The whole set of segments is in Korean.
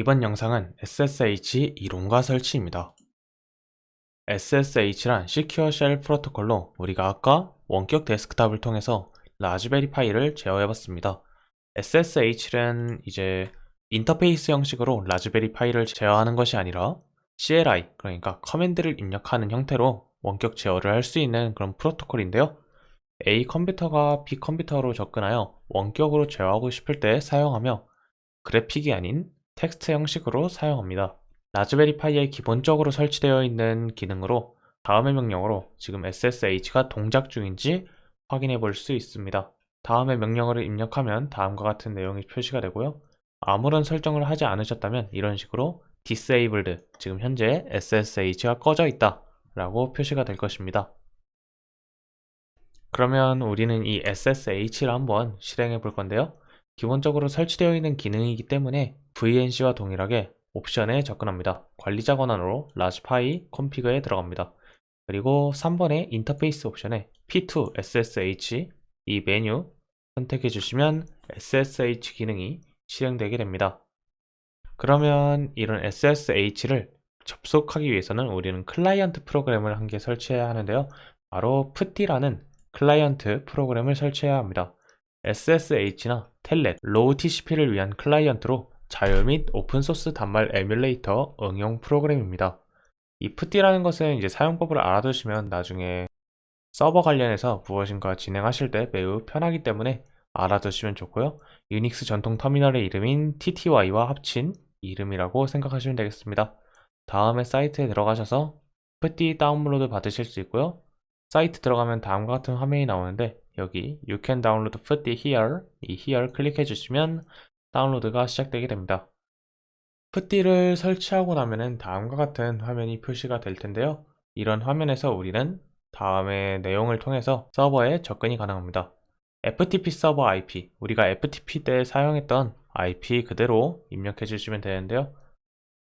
이번 영상은 SSH 이론과 설치입니다. SSH란 Secure Shell 프로토콜로 우리가 아까 원격 데스크탑을 통해서 라즈베리 파이를 제어해봤습니다. SSH는 이제 인터페이스 형식으로 라즈베리 파이를 제어하는 것이 아니라 CLI, 그러니까 command를 입력하는 형태로 원격 제어를 할 수 있는 그런 프로토콜인데요. A 컴퓨터가 B 컴퓨터로 접근하여 원격으로 제어하고 싶을 때 사용하며 그래픽이 아닌 텍스트 형식으로 사용합니다. 라즈베리 파이에 기본적으로 설치되어 있는 기능으로 다음의 명령으로 지금 SSH가 동작 중인지 확인해 볼 수 있습니다. 다음의 명령어를 입력하면 다음과 같은 내용이 표시가 되고요. 아무런 설정을 하지 않으셨다면 이런 식으로 disabled, 지금 현재 SSH가 꺼져 있다 라고 표시가 될 것입니다. 그러면 우리는 이 SSH를 한번 실행해 볼 건데요. 기본적으로 설치되어 있는 기능이기 때문에 VNC와 동일하게 옵션에 접근합니다. 관리자 권한으로 raspi-config에 들어갑니다. 그리고 3번의 인터페이스 옵션에 P2 SSH 이 메뉴 선택해 주시면 SSH 기능이 실행되게 됩니다. 그러면 이런 SSH를 접속하기 위해서는 우리는 클라이언트 프로그램을 한 개 설치해야 하는데요. 바로 PuTTY라는 클라이언트 프로그램을 설치해야 합니다. SSH나 텔넷, raw TCP를 위한 클라이언트로 자율 및 오픈소스 단말 에뮬레이터 응용 프로그램입니다. 이 PuTTY라는 것은 이제 사용법을 알아두시면 나중에 서버 관련해서 무엇인가 진행하실 때 매우 편하기 때문에 알아두시면 좋고요. 유닉스 전통 터미널의 이름인 TTY와 합친 이름이라고 생각하시면 되겠습니다. 다음에 사이트에 들어가셔서 PuTTY 다운로드 받으실 수 있고요. 사이트 들어가면 다음과 같은 화면이 나오는데 여기 You can download PuTTY here 이 here 클릭해 주시면 다운로드가 시작되게 됩니다. PuTTY를 설치하고 나면은 다음과 같은 화면이 표시가 될 텐데요. 이런 화면에서 우리는 다음의 내용을 통해서 서버에 접근이 가능합니다. FTP 서버 IP, 우리가 FTP 때 사용했던 IP 그대로 입력해 주시면 되는데요.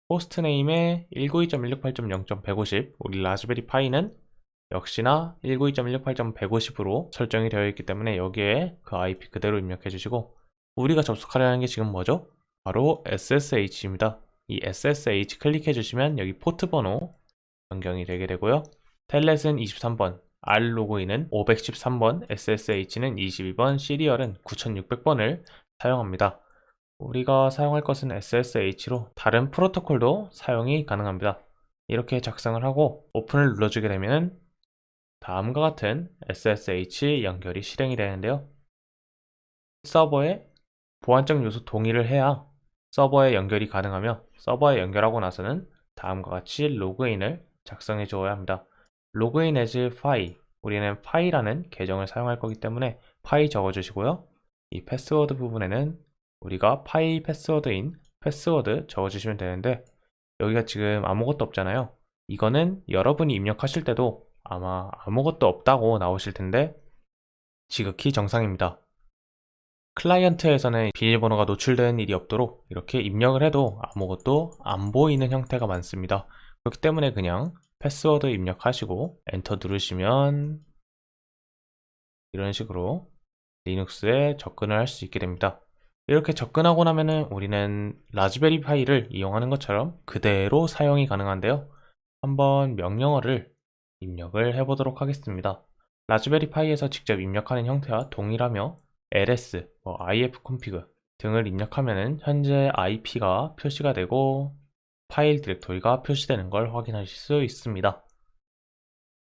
host name에 192.168.0.150, 우리 라즈베리 파이는 역시나 192.168.150으로 설정이 되어 있기 때문에 여기에 그 IP 그대로 입력해 주시고 우리가 접속하려는 게 지금 뭐죠? 바로 SSH입니다. 이 SSH 클릭해 주시면 여기 포트 번호 변경이 되게 되고요. 텔넷은 23번, rlogin은 513번, SSH는 22번, serial은 9600번을 사용합니다. 우리가 사용할 것은 SSH로 다른 프로토콜도 사용이 가능합니다. 이렇게 작성을 하고 오픈을 눌러주게 되면 다음과 같은 SSH 연결이 실행이 되는데요. 서버에 보안적 요소 동의를 해야 서버에 연결이 가능하며 서버에 연결하고 나서는 다음과 같이 로그인을 작성해 주어야 합니다. 로그인 as 파이 우리는 파이라는 계정을 사용할 거기 때문에 파이 적어 주시고요. 이 패스워드 부분에는 우리가 파이 패스워드인 패스워드 적어 주시면 되는데 여기가 지금 아무것도 없잖아요. 이거는 여러분이 입력하실 때도 아마 아무것도 없다고 나오실 텐데 지극히 정상입니다. 클라이언트에서는 비밀번호가 노출되는 일이 없도록 이렇게 입력을 해도 아무것도 안 보이는 형태가 많습니다. 그렇기 때문에 그냥 패스워드 입력하시고 엔터 누르시면 이런 식으로 리눅스에 접근을 할 수 있게 됩니다. 이렇게 접근하고 나면은 우리는 라즈베리 파이를 이용하는 것처럼 그대로 사용이 가능한데요. 한번 명령어를 입력을 해보도록 하겠습니다. 라즈베리 파이에서 직접 입력하는 형태와 동일하며 ls, 뭐 ifconfig 등을 입력하면 현재 IP가 표시가 되고 파일 디렉토리가 표시되는 걸 확인하실 수 있습니다.